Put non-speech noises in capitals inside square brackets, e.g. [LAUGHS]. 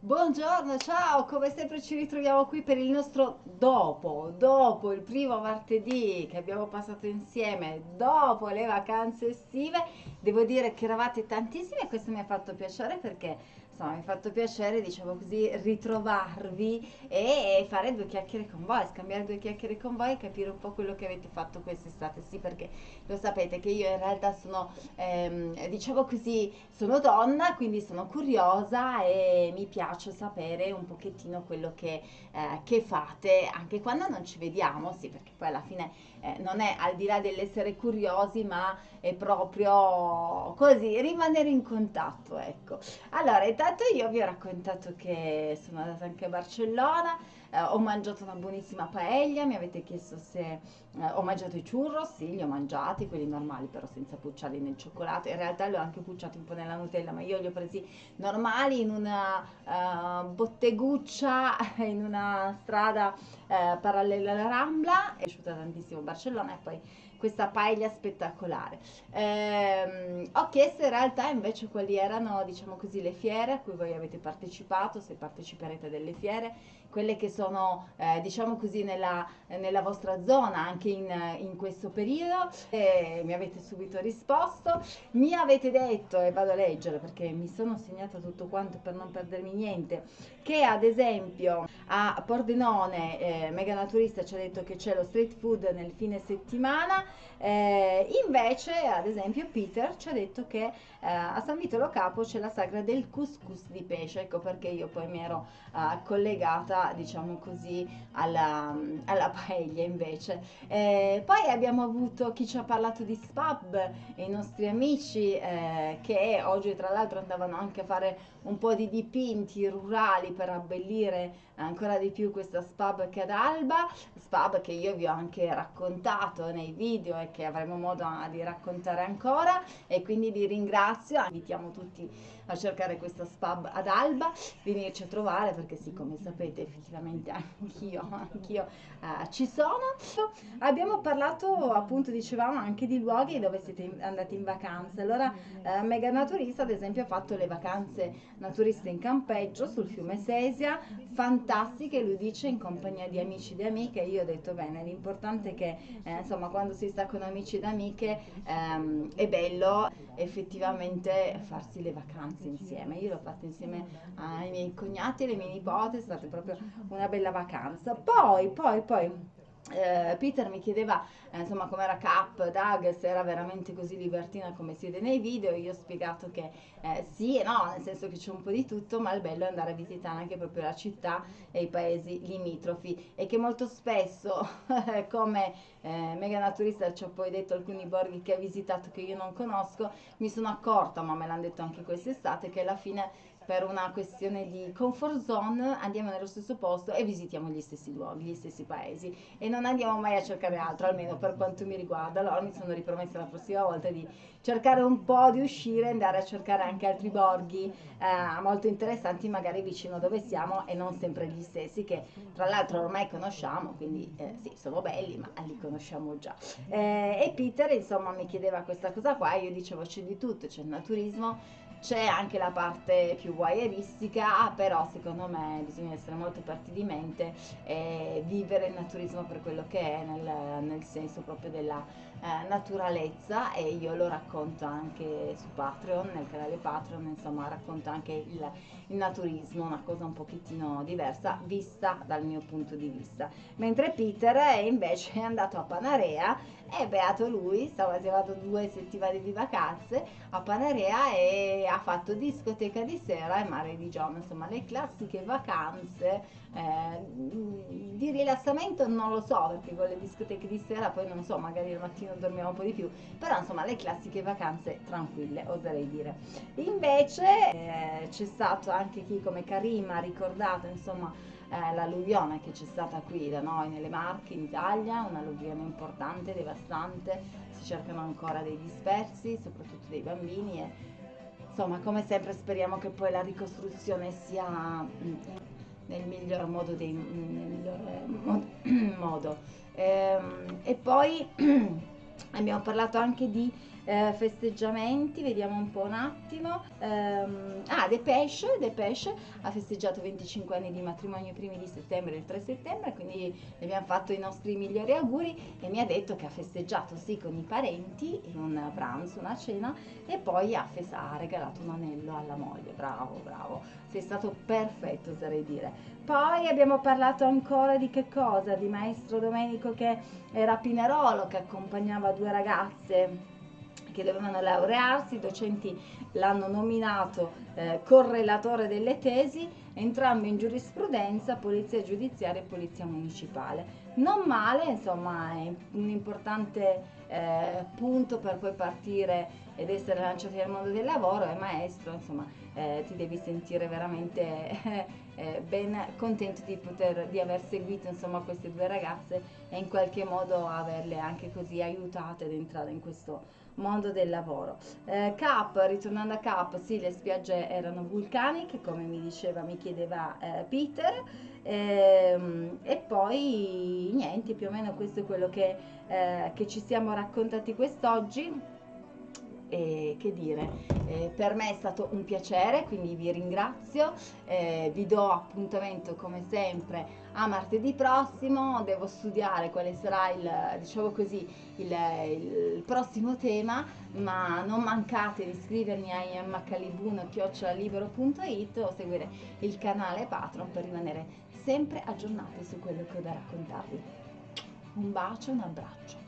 Buongiorno, ciao, come sempre ci ritroviamo qui per il nostro dopo, dopo il primo martedì che abbiamo passato insieme, dopo le vacanze estive. Devo dire che eravate tantissimi e questo mi ha fatto piacere perché insomma mi ha fatto piacere, diciamo così, ritrovarvi e fare due chiacchiere con voi, scambiare due chiacchiere con voi e capire un po' quello che avete fatto quest'estate. Sì, perché lo sapete che io in realtà sono, ehm, diciamo così, sono donna, quindi sono curiosa e mi piace sapere un pochettino quello che, eh, che fate, anche quando non ci vediamo, sì, perché poi alla fine eh, non è al di là dell'essere curiosi, ma è proprio così, rimanere in contatto, ecco. Allora, intanto io vi ho raccontato che sono andata anche a Barcellona, eh, ho mangiato una buonissima paella, mi avete chiesto se eh, ho mangiato i churros, sì, li ho mangiati, quelli normali però senza pucciarli nel cioccolato, in realtà li ho anche pucciati un po' nella Nutella, ma io li ho presi normali in una uh, botteguccia [LAUGHS] in una strada uh, parallela alla Rambla, è piaciuta tantissimo Barcellona e poi questa paella spettacolare. Ehm, ho chiesto in realtà invece quali erano, diciamo così, le fiere a cui voi avete partecipato, se parteciperete a delle fiere, quelle che sono, eh, diciamo così, nella, nella, vostra zona anche in, in questo periodo. E mi avete subito risposto. Mi avete detto, e vado a leggere perché mi sono segnata tutto quanto per non perdermi niente, che ad esempio a Pordenone eh, Mega Naturista ci ha detto che c'è lo street food nel fine settimana eh, invece, ad esempio, Peter ci ha detto che eh, a San Vitolo Capo c'è la sagra del couscous di pesce, ecco perché io poi mi ero eh, collegata, diciamo così, alla, alla [LAUGHS] paella invece. Eh, poi abbiamo avuto chi ci ha parlato di Spab, i nostri amici eh, che oggi tra l'altro andavano anche a fare un po' di dipinti rurali per abbellire ancora di più questa Spab che ad Alba, Spab che io vi ho anche raccontato nei video e che avremo modo di raccontare ancora. E quindi vi ringrazio, invitiamo tutti a cercare questa Spab ad Alba, venirci a trovare perché sì, come sapete effettivamente [LAUGHS] anch'io, anch'io eh, ci sono. Abbiamo parlato appunto, dicevamo, anche di luoghi dove siete andati in vacanza, allora eh, Mega Naturista ad esempio ha fatto le vacanze naturiste in campeggio sul fiume Sesia, fantastiche, lui dice in compagnia di amici e amiche, io ho detto bene, l'importante è che eh, insomma quando si sta con amici ed amiche ehm, è bello effettivamente farsi le vacanze insieme, io l'ho fatto insieme ai miei cognati e alle mie nipote, è stata proprio una bella vacanza, poi, poi, poi eh, Peter mi chiedeva eh, insomma com'era Cap, Doug, se era veramente così libertina come siete nei video, io ho spiegato che eh, sì e no, nel senso che c'è un po' di tutto, ma il bello è andare a visitare anche proprio la città e i paesi limitrofi e che molto spesso [LAUGHS] come eh, mega naturista ci ha poi detto alcuni borghi che ha visitato che io non conosco, mi sono accorta, ma me l'hanno detto anche quest'estate, che alla fine per una questione di comfort zone andiamo nello stesso posto e visitiamo gli stessi luoghi, gli stessi paesi e non andiamo mai a cercare altro, almeno per quanto mi riguarda. Allora mi sono ripromessa la prossima volta di cercare un po' di uscire, andare a cercare anche altri borghi eh, molto interessanti, magari vicino dove siamo e non sempre gli stessi che tra l'altro ormai conosciamo, quindi eh, sì, sono belli, ma li conosciamo già. Eh, e Peter insomma mi chiedeva questa cosa qua, io dicevo c'è di tutto, c'è il naturismo, c'è anche la parte più voyeuristica, però secondo me bisogna essere molto aperti di mente e vivere il naturismo per quello che è, nel, nel senso proprio della eh, naturalezza e io lo racconto anche su Patreon, nel canale Patreon, insomma racconto anche il, il naturismo, una cosa un pochettino diversa vista dal mio punto di vista. Mentre Peter è invece è [LAUGHS] andato a Panarea e beato lui, stava arrivato due settimane di vacanze a Panarea e ha fatto discoteca di sera e mare di giorno, insomma le classiche vacanze eh, di rilassamento non lo so perché con le discoteche di sera poi non so, magari al mattino dormiamo un po' di più, però insomma le classiche vacanze tranquille, oserei dire. Invece eh, c'è stato anche chi come Karim ha ricordato insomma eh, l'alluvione che c'è stata qui da noi nelle Marche in Italia, un'alluvione importante, devastante, si cercano ancora dei dispersi, soprattutto dei bambini e insomma come sempre speriamo che poi la ricostruzione sia mm, nel miglior modo, dei, miglior [CLEARS THROAT] modo. Ehm, e poi [CLEARS THROAT] abbiamo parlato anche di eh, festeggiamenti, vediamo un po' un attimo. Um, ah, Depeche, Depeche ha festeggiato 25 anni di matrimonio i primi di settembre e il 3 settembre, quindi gli abbiamo fatto i nostri migliori auguri e mi ha detto che ha festeggiato sì con i parenti in un pranzo, una cena e poi ha, fes- ha regalato un anello alla moglie. Bravo, bravo, sei stato perfetto oserei dire. Poi abbiamo parlato ancora di che cosa? Di maestro Domenico che era Pinerolo, che accompagnava due ragazze che dovevano laurearsi, i docenti l'hanno nominato eh, correlatore delle tesi, entrambi in giurisprudenza, polizia giudiziaria e polizia municipale. Non male, insomma, è un importante eh, punto per poi partire ed essere lanciati nel mondo del lavoro, è maestro, insomma, eh, ti devi sentire veramente eh, ben contento di, poter, di aver seguito insomma, queste due ragazze e in qualche modo averle anche così aiutate ad entrare in questo mondo del lavoro. Eh, Cap, ritornando a Cap, sì, le spiagge erano vulcaniche, come mi diceva, mi chiedeva eh, Peter, ehm, e poi niente, più o meno questo è quello che, eh, che ci siamo raccontati quest'oggi e che dire, eh, per me è stato un piacere, quindi vi ringrazio, eh, vi do appuntamento come sempre a martedì prossimo, devo studiare quale sarà il, diciamo così, il, il prossimo tema, ma non mancate di iscrivermi a immacalibuno.it o seguire il canale Patreon per rimanere sempre aggiornati su quello che ho da raccontarvi. Un bacio, un abbraccio.